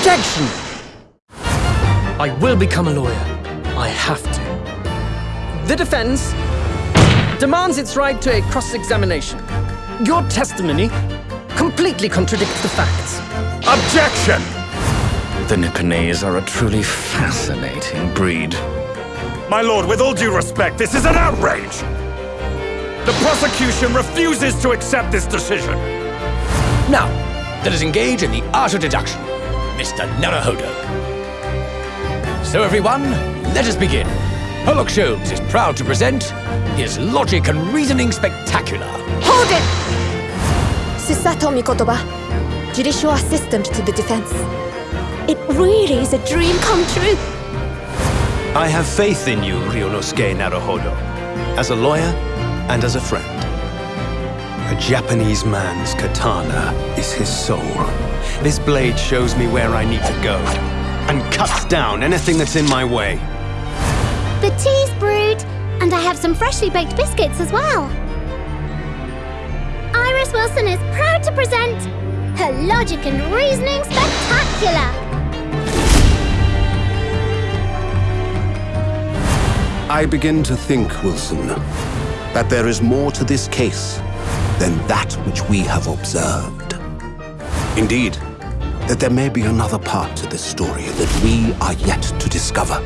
Objection! I will become a lawyer. I have to. The defense demands its right to a cross-examination. Your testimony completely contradicts the facts. Objection! The Nipponese are a truly fascinating breed. My lord, with all due respect, this is an outrage! The prosecution refuses to accept this decision! Now, let us engage in the art of deduction, Mr. Naruhodo. So everyone, let us begin. Herlock Sholmes is proud to present his Logic and Reasoning Spectacular. Hold it! Susato Mikotoba, judicial assistant to the defense. It really is a dream come true. I have faith in you, Ryunosuke Naruhodo, as a lawyer and as a friend. A Japanese man's katana is his soul. This blade shows me where I need to go, and cuts down anything that's in my way. The tea's brewed, and I have some freshly baked biscuits as well. Iris Wilson is proud to present her Logic and Reasoning Spectacular. I begin to think, Wilson, that there is more to this case than that which we have observed. Indeed, that there may be another part to this story that we are yet to discover.